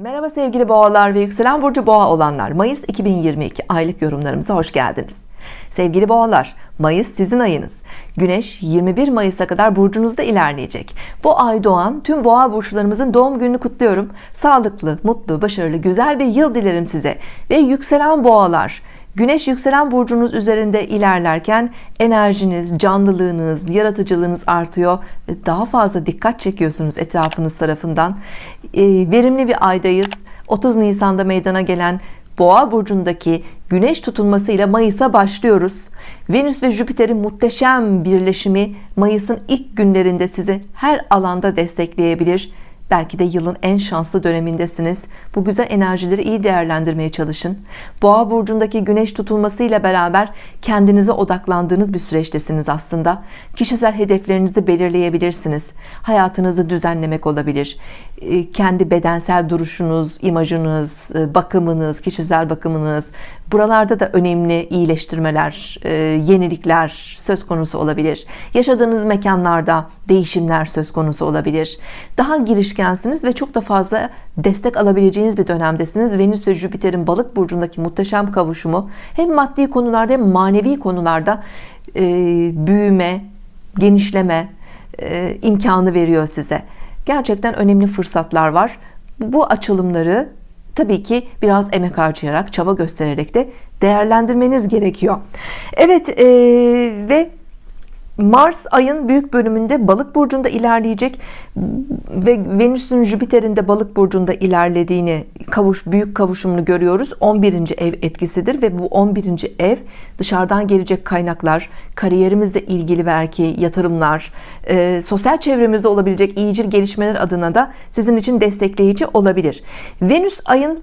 Merhaba sevgili boğalar ve yükselen burcu boğa olanlar. Mayıs 2022 aylık yorumlarımıza hoş geldiniz. Sevgili boğalar Mayıs sizin ayınız. Güneş 21 Mayıs'a kadar burcunuzda ilerleyecek. Bu ay doğan tüm boğa burçlarımızın doğum gününü kutluyorum. Sağlıklı mutlu başarılı güzel bir yıl dilerim size. Ve yükselen boğalar Güneş yükselen burcunuz üzerinde ilerlerken enerjiniz, canlılığınız, yaratıcılığınız artıyor. Daha fazla dikkat çekiyorsunuz etrafınız tarafından. Ee, verimli bir aydayız. 30 Nisan'da meydana gelen Boğa burcundaki Güneş tutulmasıyla Mayıs'a başlıyoruz. Venüs ve Jüpiter'in muhteşem birleşimi Mayıs'ın ilk günlerinde sizi her alanda destekleyebilir Belki de yılın en şanslı dönemindesiniz. Bu güzel enerjileri iyi değerlendirmeye çalışın. Boğa burcundaki güneş tutulmasıyla beraber kendinize odaklandığınız bir süreçtesiniz aslında. Kişisel hedeflerinizi belirleyebilirsiniz. Hayatınızı düzenlemek olabilir. Ee, kendi bedensel duruşunuz, imajınız, e, bakımınız, kişisel bakımınız. Buralarda da önemli iyileştirmeler, e, yenilikler söz konusu olabilir. Yaşadığınız mekanlarda değişimler söz konusu olabilir. Daha girişkensiniz ve çok da fazla destek alabileceğiniz bir dönemdesiniz. Venüs ve Jüpiter'in balık burcundaki muhteşem kavuşumu hem maddi konularda hem manevi konularda e, büyüme, genişleme e, imkanı veriyor size. Gerçekten önemli fırsatlar var. Bu açılımları tabii ki biraz emek harcayarak, çaba göstererek de değerlendirmeniz gerekiyor. Evet e, ve Mars ayın büyük bölümünde balık burcunda ilerleyecek ve Venüs'ün Jüpiter'in de balık burcunda ilerlediğini kavuş büyük kavuşumunu görüyoruz 11. ev etkisidir ve bu 11. ev dışarıdan gelecek kaynaklar kariyerimizle ilgili belki yatırımlar e, sosyal çevremizde olabilecek iyicil gelişmeler adına da sizin için destekleyici olabilir Venüs ayın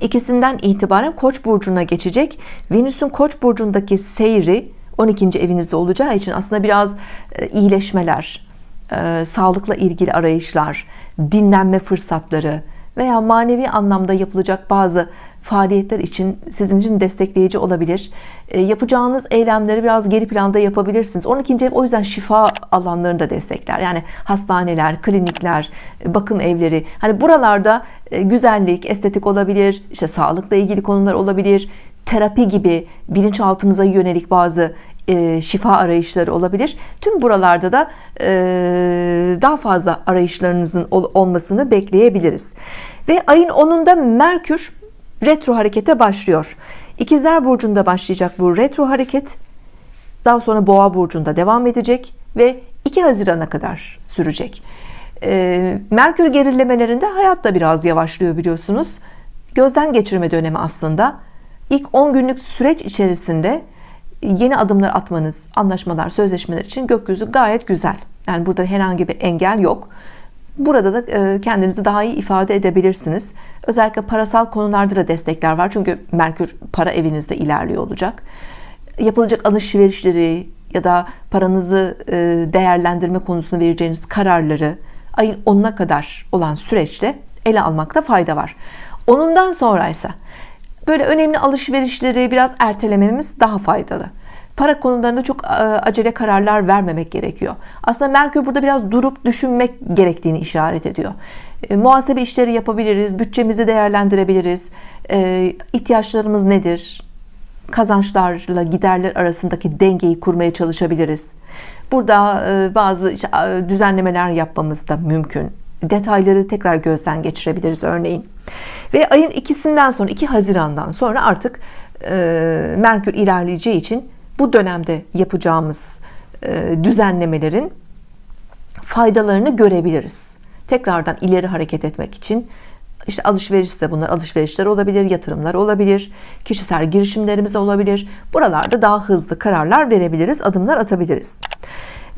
ikisinden itibaren Koç burcuna geçecek Venüs'ün Koç burcundaki seyri 12. evinizde olacağı için aslında biraz e, iyileşmeler, e, sağlıkla ilgili arayışlar, dinlenme fırsatları veya manevi anlamda yapılacak bazı faaliyetler için sizin için destekleyici olabilir. E, yapacağınız eylemleri biraz geri planda yapabilirsiniz. 12. ev o yüzden şifa alanlarını da destekler. Yani hastaneler, klinikler, bakım evleri. Hani buralarda güzellik, estetik olabilir, işte sağlıkla ilgili konular olabilir, terapi gibi bilinçaltımıza yönelik bazı e, şifa arayışları olabilir. Tüm buralarda da e, daha fazla arayışlarınızın olmasını bekleyebiliriz. Ve ayın 10'unda Merkür retro harekete başlıyor. İkizler burcunda başlayacak bu retro hareket. Daha sonra Boğa burcunda devam edecek ve 2 Haziran'a kadar sürecek. E, Merkür gerilemelerinde hayat da biraz yavaşlıyor biliyorsunuz. Gözden geçirme dönemi aslında. İlk 10 günlük süreç içerisinde yeni adımlar atmanız, anlaşmalar, sözleşmeler için gökyüzü gayet güzel. Yani burada herhangi bir engel yok. Burada da e, kendinizi daha iyi ifade edebilirsiniz. Özellikle parasal konularda da destekler var. Çünkü Merkür para evinizde ilerliyor olacak. Yapılacak alışverişleri ya da paranızı e, değerlendirme konusunda vereceğiniz kararları ayın 10'una kadar olan süreçte ele almakta fayda var. Onundan sonra ise böyle önemli alışverişleri biraz ertelememiz daha faydalı. Para konularında çok e, acele kararlar vermemek gerekiyor. Aslında Merkür burada biraz durup düşünmek gerektiğini işaret ediyor. E, muhasebe işleri yapabiliriz bütçemizi değerlendirebiliriz. E, ihtiyaçlarımız nedir? Kazançlarla giderler arasındaki dengeyi kurmaya çalışabiliriz. Burada bazı düzenlemeler yapmamız da mümkün detayları tekrar gözden geçirebiliriz örneğin. Ve ayın ikisinden sonra 2 Haziran'dan sonra artık e, Merkür ilerleyeceği için bu dönemde yapacağımız e, düzenlemelerin faydalarını görebiliriz. Tekrardan ileri hareket etmek için işte alışveriş de bunlar alışverişler olabilir yatırımlar olabilir kişisel girişimlerimiz olabilir. Buralarda daha hızlı kararlar verebiliriz adımlar atabiliriz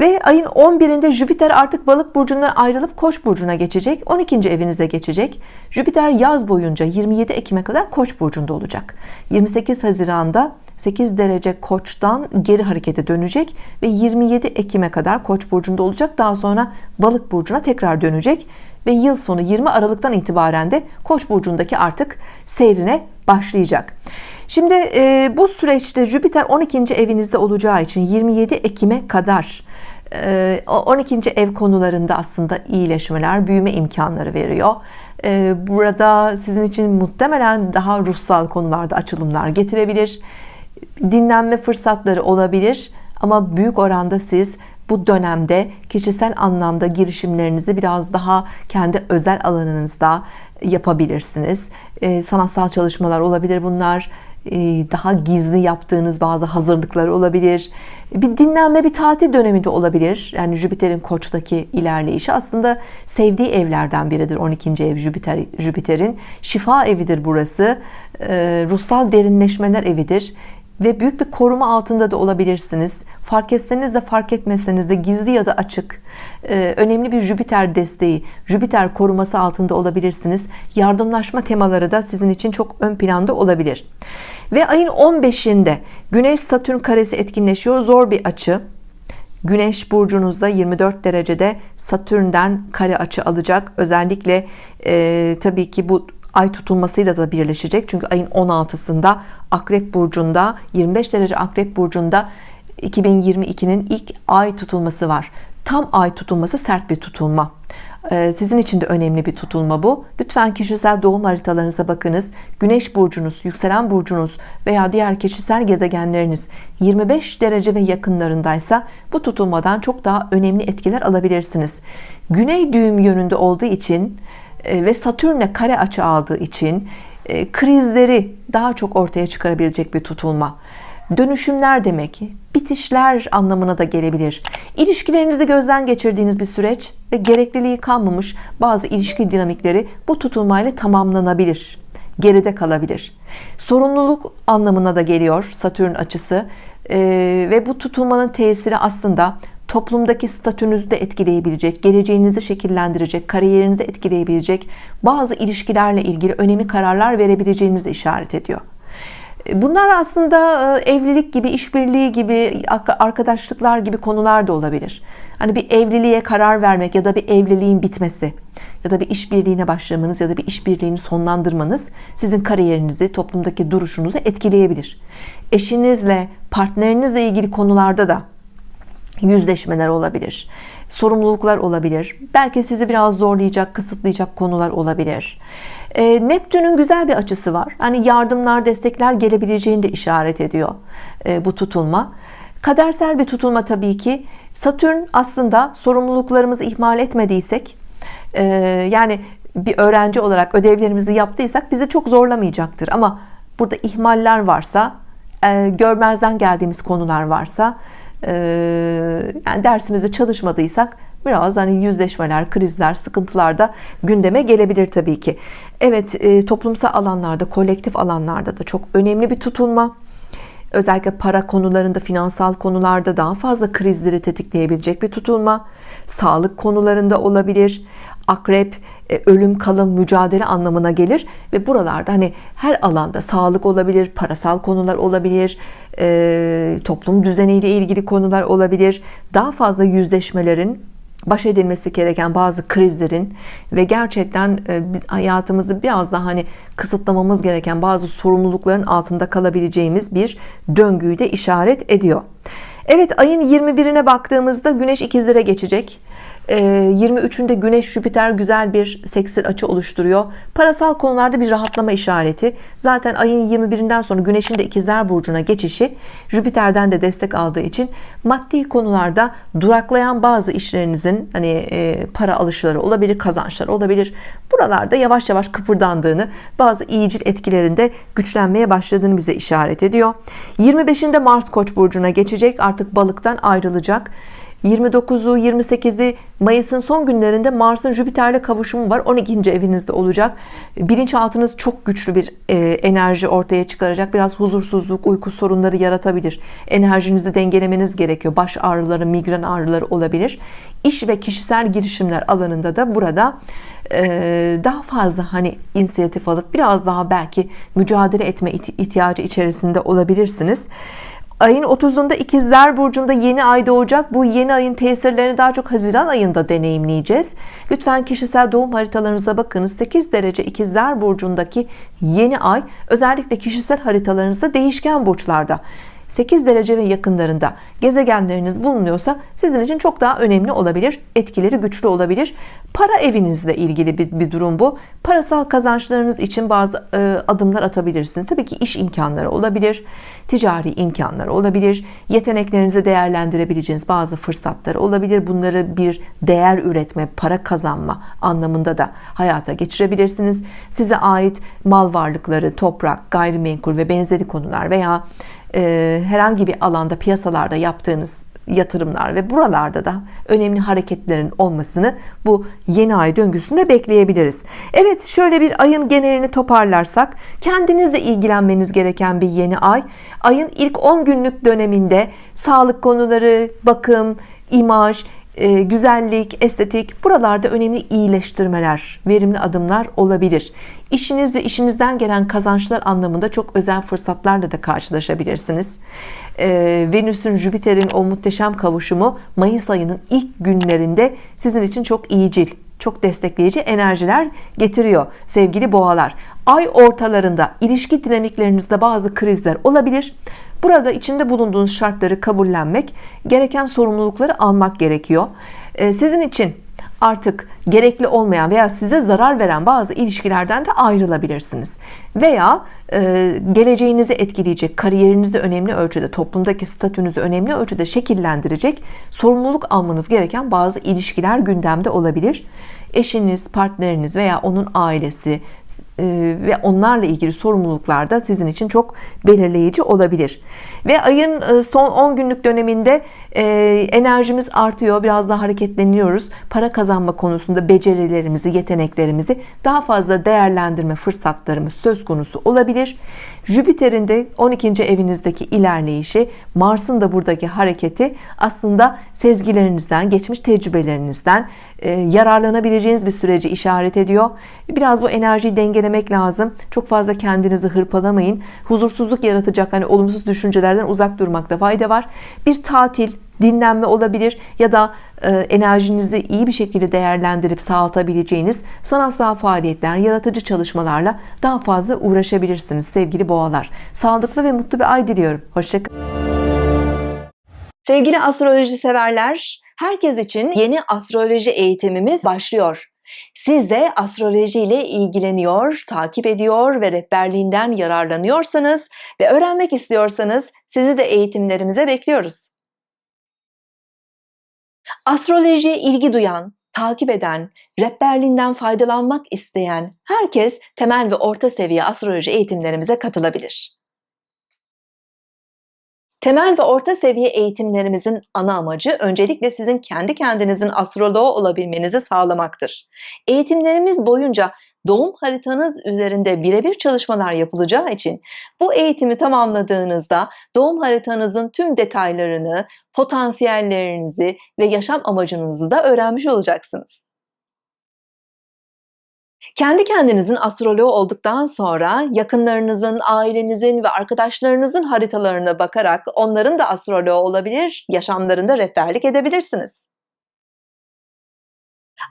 ve ayın 11'inde Jüpiter artık balık burcundan ayrılıp koç burcuna geçecek 12. evinize geçecek Jüpiter yaz boyunca 27 Ekim'e kadar koç burcunda olacak 28 Haziran'da 8 derece koçtan geri harekete dönecek ve 27 Ekim'e kadar koç burcunda olacak daha sonra balık burcuna tekrar dönecek ve yıl sonu 20 Aralık'tan itibaren de koç burcundaki artık seyrine başlayacak Şimdi e, bu süreçte Jüpiter 12. evinizde olacağı için 27 Ekim'e kadar 12. ev konularında aslında iyileşmeler büyüme imkanları veriyor. Burada sizin için muhtemelen daha ruhsal konularda açılımlar getirebilir. Dinlenme fırsatları olabilir ama büyük oranda siz bu dönemde kişisel anlamda girişimlerinizi biraz daha kendi özel alanınızda yapabilirsiniz. Sanatsal çalışmalar olabilir bunlar daha gizli yaptığınız bazı hazırlıklar olabilir. Bir dinlenme bir tatil dönemi de olabilir. Yani Jüpiter'in koçtaki ilerleyişi aslında sevdiği evlerden biridir. 12. ev Jüpiter Jüpiter'in şifa evidir burası. Ruhsal derinleşmeler evidir ve büyük bir koruma altında da olabilirsiniz. Fark etseniz de fark etmeseniz de gizli ya da açık önemli bir Jüpiter desteği Jüpiter koruması altında olabilirsiniz. Yardımlaşma temaları da sizin için çok ön planda olabilir. Ve ayın 15'inde Güneş Satürn karesi etkinleşiyor. Zor bir açı. Güneş burcunuzda 24 derecede Satürn'den kare açı alacak. Özellikle e, tabii ki bu ay tutulmasıyla da birleşecek. Çünkü ayın 16'sında Akrep burcunda 25 derece Akrep burcunda 2022'nin ilk ay tutulması var. Tam ay tutulması sert bir tutulma. Ee, sizin için de önemli bir tutulma bu. Lütfen kişisel doğum haritalarınıza bakınız. Güneş burcunuz yükselen burcunuz veya diğer kişisel gezegenleriniz 25 derece ve yakınlarındaysa bu tutulmadan çok daha önemli etkiler alabilirsiniz. Güney düğüm yönünde olduğu için ve Satürn'le kare açı aldığı için e, krizleri daha çok ortaya çıkarabilecek bir tutulma. Dönüşümler demek bitişler anlamına da gelebilir. İlişkilerinizi gözden geçirdiğiniz bir süreç ve gerekliliği kalmamış bazı ilişki dinamikleri bu tutulmayla tamamlanabilir geride kalabilir. Sorumluluk anlamına da geliyor Satürn açısı. Ee, ve bu tutulmanın tesiri aslında toplumdaki statünüzü de etkileyebilecek geleceğinizi şekillendirecek kariyerinizi etkileyebilecek bazı ilişkilerle ilgili önemli kararlar verebileceğinizi işaret ediyor Bunlar aslında e, evlilik gibi, işbirliği gibi, arkadaşlıklar gibi konular da olabilir. Hani bir evliliğe karar vermek ya da bir evliliğin bitmesi ya da bir işbirliğine başlamanız ya da bir işbirliğini sonlandırmanız sizin kariyerinizi, toplumdaki duruşunuzu etkileyebilir. Eşinizle, partnerinizle ilgili konularda da yüzleşmeler olabilir sorumluluklar olabilir. Belki sizi biraz zorlayacak kısıtlayacak konular olabilir. E, Neptün'ün güzel bir açısı var. Hani yardımlar destekler gelebileceğini de işaret ediyor e, bu tutulma. Kadersel bir tutulma tabii ki. Satürn aslında sorumluluklarımızı ihmal etmediysek e, yani bir öğrenci olarak ödevlerimizi yaptıysak bizi çok zorlamayacaktır. Ama burada ihmaller varsa e, görmezden geldiğimiz konular varsa yani dersimizi çalışmadıysak biraz hani yüzleşmeler krizler sıkıntılar da gündeme gelebilir tabii ki. Evet e, toplumsal alanlarda kolektif alanlarda da çok önemli bir tutulma. Özellikle para konularında finansal konularda daha fazla krizleri tetikleyebilecek bir tutulma. Sağlık konularında olabilir. Akrep ölüm kalım mücadele anlamına gelir. Ve buralarda hani her alanda sağlık olabilir parasal konular olabilir e, toplum düzeniyle ilgili konular olabilir. Daha fazla yüzleşmelerin baş edilmesi gereken bazı krizlerin ve gerçekten e, biz hayatımızı biraz daha hani kısıtlamamız gereken bazı sorumlulukların altında kalabileceğimiz bir döngüyü de işaret ediyor. Evet ayın 21'ine baktığımızda Güneş ikizlere geçecek 23'ünde ee, Güneş Jüpiter güzel bir seksil açı oluşturuyor. Parasal konularda bir rahatlama işareti. Zaten ayın 21'inden sonra Güneş'in de ikizler burcuna geçişi Jüpiter'den de destek aldığı için maddi konularda duraklayan bazı işlerinizin hani e, para alışları olabilir kazançlar olabilir. Buralarda yavaş yavaş kıpırdandığını bazı iyicil etkilerinde güçlenmeye başladığını bize işaret ediyor. 25'inde Mars Koç burcuna geçecek. Artık balıktan ayrılacak 29'u 28'i Mayıs'ın son günlerinde Mars'ın Jüpiter'le kavuşumu var. 12. evinizde olacak. Bilinçaltınız çok güçlü bir e, enerji ortaya çıkaracak. Biraz huzursuzluk uyku sorunları yaratabilir. Enerjinizi dengelemeniz gerekiyor. Baş ağrıları migren ağrıları olabilir. İş ve kişisel girişimler alanında da burada e, daha fazla hani inisiyatif alıp biraz daha belki mücadele etme ihtiyacı içerisinde olabilirsiniz ayın 30'unda ikizler burcunda yeni ay doğacak. Bu yeni ayın tesirlerini daha çok Haziran ayında deneyimleyeceğiz. Lütfen kişisel doğum haritalarınıza bakınız 8 derece ikizler burcundaki yeni ay özellikle kişisel haritalarınızda değişken burçlarda 8 derece ve yakınlarında gezegenleriniz bulunuyorsa sizin için çok daha önemli olabilir. Etkileri güçlü olabilir. Para evinizle ilgili bir, bir durum bu. Parasal kazançlarınız için bazı e, adımlar atabilirsiniz. Tabii ki iş imkanları olabilir ticari imkanlar olabilir. Yeteneklerinizi değerlendirebileceğiniz bazı fırsatlar olabilir. Bunları bir değer üretme para kazanma anlamında da hayata geçirebilirsiniz. Size ait mal varlıkları toprak gayrimenkul ve benzeri konular veya e, herhangi bir alanda piyasalarda yaptığınız yatırımlar ve buralarda da önemli hareketlerin olmasını bu yeni ay döngüsünde bekleyebiliriz. Evet şöyle bir ayın genelini toparlarsak kendinizle ilgilenmeniz gereken bir yeni ay. Ayın ilk 10 günlük döneminde sağlık konuları, bakım, imaj, e, güzellik, estetik buralarda önemli iyileştirmeler, verimli adımlar olabilir. İşiniz ve işinizden gelen kazançlar anlamında çok özel fırsatlarla da karşılaşabilirsiniz. E, Venüs'ün Jüpiter'in o muhteşem kavuşumu Mayıs ayının ilk günlerinde sizin için çok iyicil, çok destekleyici enerjiler getiriyor sevgili boğalar. Ay ortalarında ilişki dinamiklerinizde bazı krizler olabilir. Burada içinde bulunduğunuz şartları kabullenmek, gereken sorumlulukları almak gerekiyor. Ee, sizin için artık gerekli olmayan veya size zarar veren bazı ilişkilerden de ayrılabilirsiniz. Veya e, geleceğinizi etkileyecek, kariyerinizi önemli ölçüde, toplumdaki statünüzü önemli ölçüde şekillendirecek sorumluluk almanız gereken bazı ilişkiler gündemde olabilir eşiniz, partneriniz veya onun ailesi ve onlarla ilgili sorumluluklar da sizin için çok belirleyici olabilir. Ve ayın e, son 10 günlük döneminde e, enerjimiz artıyor, biraz daha hareketleniyoruz. Para kazanma konusunda becerilerimizi, yeteneklerimizi daha fazla değerlendirme fırsatlarımız söz konusu olabilir. Jüpiter'in de 12. evinizdeki ilerleyişi, Mars'ın da buradaki hareketi aslında sezgilerinizden, geçmiş tecrübelerinizden yararlanabileceğiniz bir süreci işaret ediyor. Biraz bu enerjiyi dengelemek lazım. Çok fazla kendinizi hırpalamayın. Huzursuzluk yaratacak hani olumsuz düşüncelerden uzak durmakta fayda var. Bir tatil, dinlenme olabilir ya da e, enerjinizi iyi bir şekilde değerlendirip sağlatabileceğiniz sanatsal faaliyetler, yaratıcı çalışmalarla daha fazla uğraşabilirsiniz sevgili boğalar. Sağlıklı ve mutlu bir ay diliyorum. Hoşçakalın. Sevgili astroloji severler, herkes için yeni astroloji eğitimimiz başlıyor. Siz de astroloji ile ilgileniyor, takip ediyor ve rehberliğinden yararlanıyorsanız ve öğrenmek istiyorsanız sizi de eğitimlerimize bekliyoruz. Astrolojiye ilgi duyan, takip eden, rehberliğinden faydalanmak isteyen herkes temel ve orta seviye astroloji eğitimlerimize katılabilir. Temel ve orta seviye eğitimlerimizin ana amacı öncelikle sizin kendi kendinizin astroloğu olabilmenizi sağlamaktır. Eğitimlerimiz boyunca doğum haritanız üzerinde birebir çalışmalar yapılacağı için bu eğitimi tamamladığınızda doğum haritanızın tüm detaylarını, potansiyellerinizi ve yaşam amacınızı da öğrenmiş olacaksınız. Kendi kendinizin astroloğu olduktan sonra yakınlarınızın, ailenizin ve arkadaşlarınızın haritalarına bakarak onların da astroloğu olabilir, yaşamlarında rehberlik edebilirsiniz.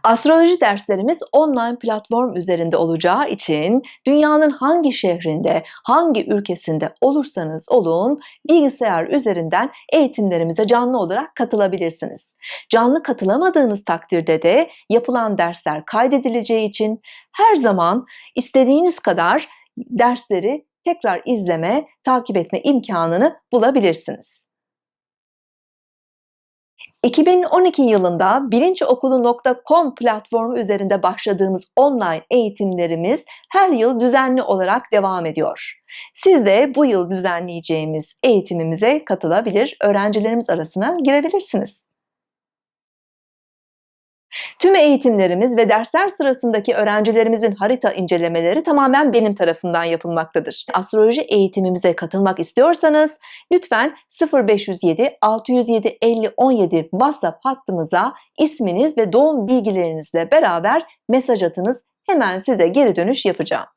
Astroloji derslerimiz online platform üzerinde olacağı için dünyanın hangi şehrinde, hangi ülkesinde olursanız olun bilgisayar üzerinden eğitimlerimize canlı olarak katılabilirsiniz. Canlı katılamadığınız takdirde de yapılan dersler kaydedileceği için her zaman istediğiniz kadar dersleri tekrar izleme, takip etme imkanını bulabilirsiniz. 2012 yılında bilinçokulu.com platformu üzerinde başladığımız online eğitimlerimiz her yıl düzenli olarak devam ediyor. Siz de bu yıl düzenleyeceğimiz eğitimimize katılabilir, öğrencilerimiz arasına girebilirsiniz. Tüm eğitimlerimiz ve dersler sırasındaki öğrencilerimizin harita incelemeleri tamamen benim tarafından yapılmaktadır. Astroloji eğitimimize katılmak istiyorsanız lütfen 0507 607 50 17 WhatsApp hattımıza isminiz ve doğum bilgilerinizle beraber mesaj atınız. Hemen size geri dönüş yapacağım.